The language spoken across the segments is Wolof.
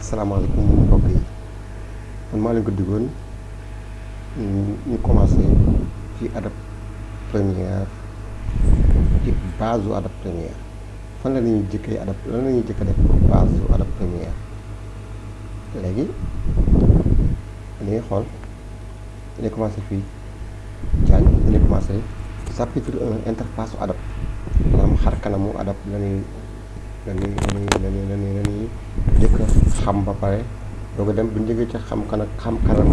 asalaamaaleykum mbokk yi man maa leen ko digoon ñu commencé ci adab première ci base u adab première fan la ñuy jëkkee adab lan la ñuy jëkk def pour base u adab première léegi dañuy xool dañuy commencé fii jàng dañuy commencé chapitre 1 interface u adab maanaam xar kanamu adab la ñuy lañuy lañuy lañuy lañuy lañuy njëkk a xam ba pare doo ko dem bu ñu jógee ci xam kan ak xam kanam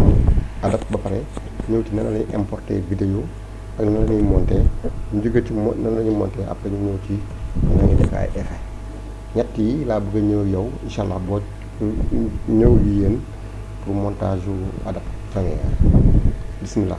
adab ba pare ñëw ci nan la ñuy importer vidéo ak nan la ñuy monter ñu jógee ci mo nan la ñuy monter après ñu ñëw ci nan la ñuy def ay effet ñett yi laa bëgg a ñëw yow incha allah boo ñëw yi yéen pour montage yu adab première bismillah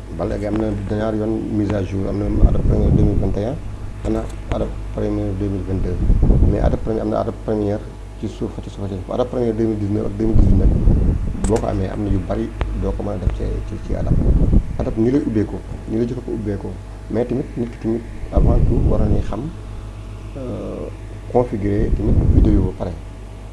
ba léegi am na ñaari yoon mise à jour am na adab première 2021 am na adab première 2022 mais adab première am na adab première ci suuf ci suuf ci suuf adab première 2019 ak 2018 nag boo ko amee am na yu bari doo ko mën a def ci ci ci adab adab ni lay ubbeekoo ni la jëkk ko ubbeekoo mais tamit nit ki tamit avant tout war nañuy xam configurer tamit vidéo ba pare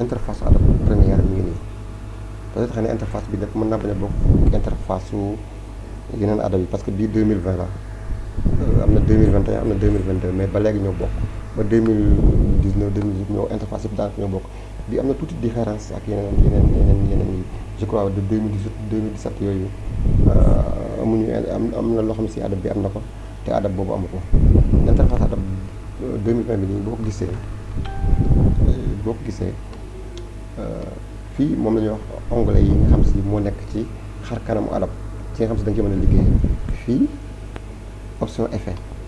interface Adobe Premiere mi ngi nii peut-être xëy na interface bi def mën naa bañ a bokk interface su yeneen Adobe yi parce que bii 2020 la euh, am na 2021 am na 2022 mais ba léegi ñoo bokk ba 2019 2018 ñoo interface yëpp daanaka ñoo bokk bi am na tuuti différence ak yeneen yeneen yeneen yeneen yi je crois de 2018 2017 yooyu euh, amuñu am am na loo xam si adab bi am na ko te adab boobu amu ko interface adab 2020 euh, bi nii boo ko gisee euh, boo ko gisee fii moom la ñuy wax onglet yi nga xam si moo nekk ci xar kanamu adab ci nga xam si da nga ci mën a liggéey fii option effet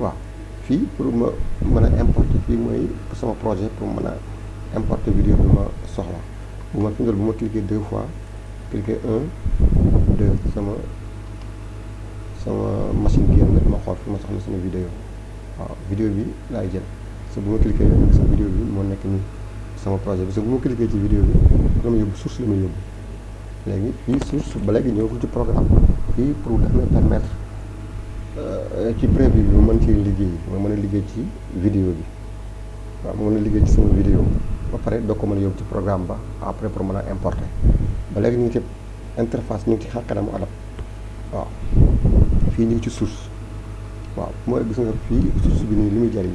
waaw fii pour ma mën a importer fii mooy sama projet pour mën a importer vidéo bi ma soxla bu ma tuddal bu ma cliquer deux fois cliquer un deux sama sama machine génn ma xool fi ma soxla sama vidéo waaw vidéo bi laay jël parce que bu ma cliquer sa vidéo bi moo nekk nii sama projet bi parce que bu ma cliquer ci vidéo bi dama yóbbu source la ma yóbbu léegi fii source ba léegi ñëwagul ci programme fii pour daf may permettre euh, ci prévu bi ma mën ci liggéey ma mën a liggéey ci vidéo bi waaw ma mën a liggéey ci sama vidéo ba pare doo ko mën a yóbbu ci programme ba après pour mën a importer ba léegi ñu ngi ci interface ñu ngi ci xar kanamu adab waaw fii ñu ngi ci source waaw mooy gis nga fii source bi nii li muy jariñ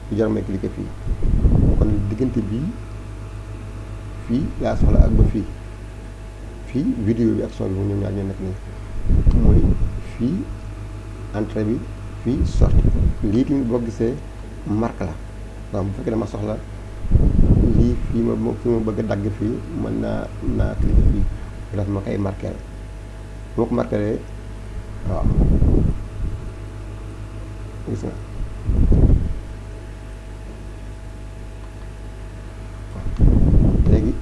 du jar may cliquer fii kon diggante bii fii laa soxla ak ba fii fii vidéo bi ak son bi mu ñoom ñaar ñoo nekk nii mooy fii entrée bi fii sortie lii tamit boo gisee marque la waaw bu fekkee dama soxla lii fii ma fi ma bëgg a dagg fii mën naa naa cliquer fii daf ma koy marquer boo ko marqué waaw gis nga léegi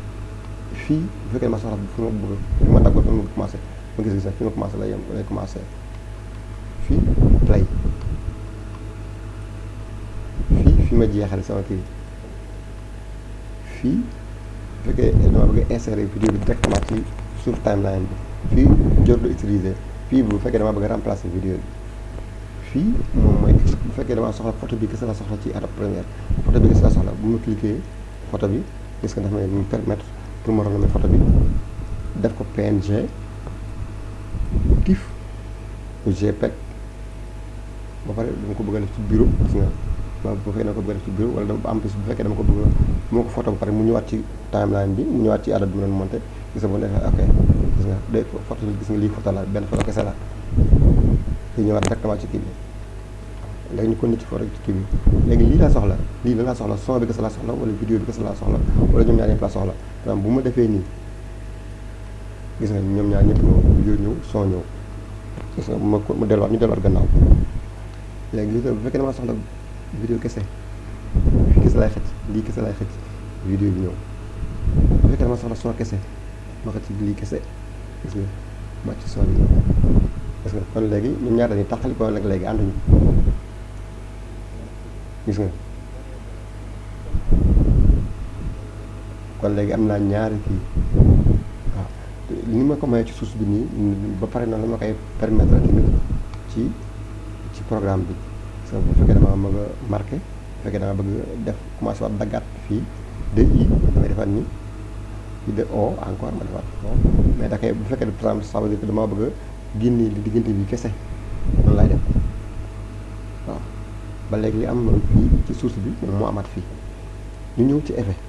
fii bu fekkee ma soxla fi ma bëgg fi ma daggoon fi ma commencé ma gis gis na fi ma commencé la yem lay commencé fii play fii fi ma jeexale sama kii fii bu fekkee dama bëgg a insérer vidéo bi directement ci suuf timeline bi fii jot du utiliser fii bu fekkee dama bëgg a remplacer vidéo bi fii moom mooy bu fekkee dama soxla photo bi kese la soxla ci Adobe Premiere photo bi kese la soxla bu ma cliquer photo bi gis nga dafa may permettre pour ma renommer photo bi def ko PNG TIFF ou JPEG ba pare dama ko bëgg a def ci bureau gis nga ma bu fekkee dama ko bëgg a def ci bureau wala dama en plus bu fekkee dama ko bëgg a moo ko photo ba pare mu ñëwaat ci timeline bi mu ñëwaat ci adab bi ma doon monté gis nga bu defee ok gis nga day photo gis nga lii photo la benn photo kese la te ñëwaat directement ci kii bi léegi ñu continué ci photo ci kii bi léegi lii laa soxla lii la laa soxla son bi kese laa soxla wala vidéo bi kese laa soxla wala ñoom ñaar ñëpp laa soxla par exemple bu ma defee nii gis nga ñoom ñaar ñëpp ñëw yo ñëw soo ñëw gis nga ma ma delluwaat ñu delluwaat gannaaw léegi li bu fekkee damaa soxla vidéo kese fii kese laay xëcc lii kese laay xëcc vidéo bi ñëw bu fekkee damaa soxla son kese ma xëcc lii kese gis nga ma ci son bi ñëw gis nga kon léegi ñoom ñaar dañuy tàqali ko nag léegi ànduñu gis nga kon léegi am naa ñaari kii waaw ni ma ko mayee ci source bi nii ba pare noonu la ma koy permettre tamit ci ci programme bi parce que bu fekkee dama bëgg a marqué bu fekkee dama bëgg def commencé waat daggaat fii de i damay defaat nii fii de o encore ma defaat o mais da koy bu fekkee par exemple ça veut dire que dama bëgg a génne li diggante bi kese noonu laay def waaw ba léegi li am fii ci source bi moom moo amaat fii ñu ñëw ci effet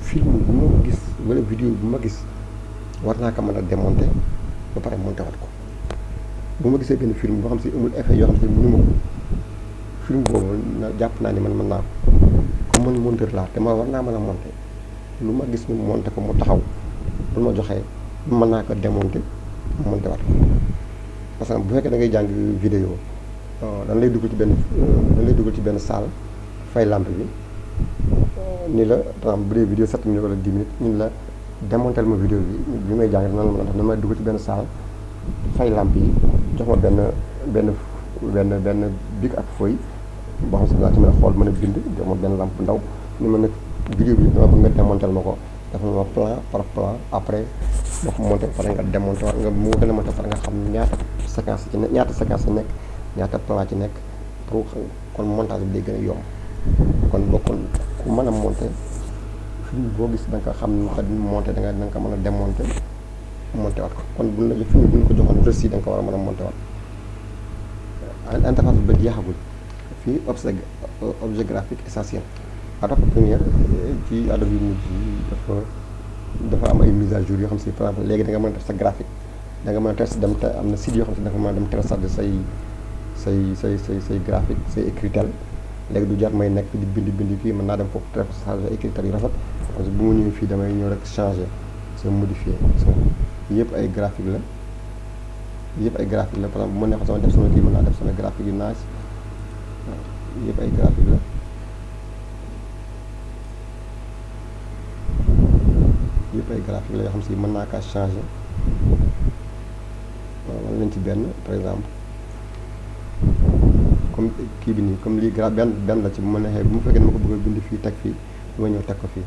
film bu ma gis wala vidéo bu ma gis war naa ko mën a démonter ba pare monter wat ko bu ma gisee benn film boo xam si amul effet yoo xam si mënuma ko film boobu na jàpp naa ni man mën naa ko comme man monteur laa te ma war naa mën a monter lu ma gis ñu monter ko mu taxaw lu ma joxee mën naa ko démonter monter wat ko parce que bu fekkee da ngay jàng vidéo dañ lay dugal ci benn dañ lay dugal ci benn salle fay lampe bi ni la par exemple bu dee vidéo 7 minutes wala 10 minutes ñu la démonter ma vidéo bi bi may jàng nan la mën a def dama dugg ci benn saal fay lamp yi jox ma benn benn benn benn bic ak feuille boo xam ne laa ci mën a xool mën a bind jox ma benn lamp bu ndaw ni ma nag vidéo bi dama bëgg nga démonter ma ko dafa ma plan par plan après boo ko monté pare nga démonter waat nga mu gën a monté pare nga xam ñaata séquence ci nekk ñaata séquence ci nekk ñaata plan ci nekk pour kon montage bi day gën a yomb kon bokkul ku mën a monter film boo gis da nga xam ne kat monter da nga da nga ko mën a démonter monter waat ko kon buñ la jox film buñ ko joxoon reçu da nga ko war a mën a monter waat interface bi ba jeexagul fii objet objet graphique essentiel Adobe Premiere ci Adobe yu mujj yi dafa dafa am ay mise à jour yoo xam si par exemple léegi da nga mën a def sa graphique da nga mën a test dem te am na site yoo xam ne da nga mën a dem télécharger say say say say say graphique say écritel léegi du jar may nekk di bind bind fii mën naa dem foofu télécharger ay écritel yu rafet parce que bu ma ñëwee fii damay ñëw rek changer sa modifier so yëpp ay graphique la yëpp ay graphique la par exemple bu ma neexoon sama def sama kii mën naa def sama graphique yu nice yëpp ay graphique la yëpp ay graphique la yoo xam si mën naa kaa changer waaw wala nañ ci benn par exemple comme kii bi nii comme lii gra benn benn la ci bu ma neexee bu mu fekkee ne ma ko bëgg a bind fii teg fii ma ñëw teg ko fii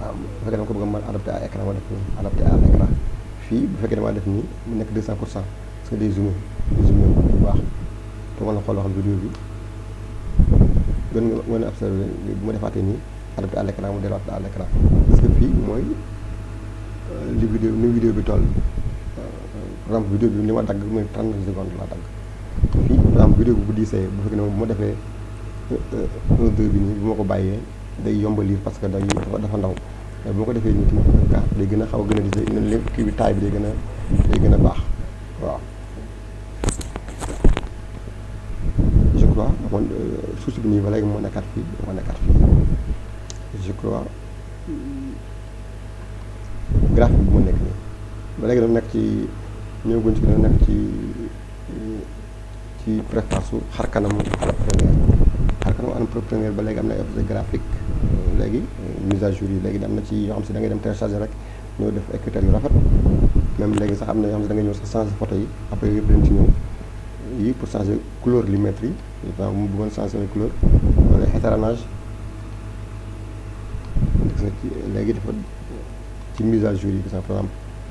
waaw bu fekkee dama ko bëgg a mën adapté à écran ma def nii adapté à écran fii bu fekkee damaa def nii mu nekk 200 pour cent parce que day zoomé day zoomé bu baax pour mën a xool loo xam vidéo bi gën nga mën a observé bu ma defaatee nii adapté à l'écran mu delluwaat à l'écran parce que fii mooy li vidéo ni vidéo bi toll par exemple vidéo bi li ma dagg mooy 30 secondes laa dagg fii par exemple vidéo bi bu diisee bu fekkee ne bu ma defee 1 2 bi nii bu ma ko bàyyee day yomb a lire parce que day dafa dafa ndaw mais bu ma ko defee nii tamit un 4 day gën a xaw a gën a lire day lépp kii bi taay bi day gën a day gën a baax waaw. je crois man source bi nii ba léegi moo nekkaat fii moo nekkaat fii je crois graphique bi moo nekk nii ba léegi dafa nekk ci ñëwaguñ ci dafa nekk ci. ci préface su xar kanamu entrepreneur xar kanamu entrepreneur ba léegi am na ay objet graphique léegi mise à jour yi léegi am na ci yoo xam si da ngay dem télécharger rek ñëw def ay critères yu rafet même léegi sax am na yoo xam si da nga ñëw sax changer photo yi après yëpp dañ ci ñëw yi pour changer couleur li mètre yi waaw mu bëggoon changer ay couleur wala étalonnage gis nga ci léegi dafa ci mise à jour yi gis nga par exemple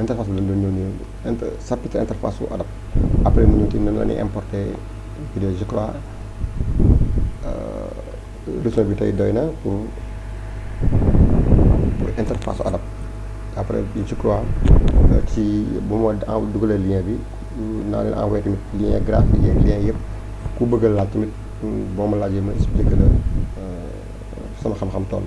interface bi lañ doon ñëw nii inter chapitre interface su adab après mu ñëw ci nan la ñuy importer vidéo je crois leçon bi tey doy na pour pour interface su adab après je crois ci bu ma en dugalee lien bi naa leen envoyé tamit lien graphique yeeg lien yëpp ku bëgg a laaj tamit boo ma laajee ma expliqué la sama xam-xam toll.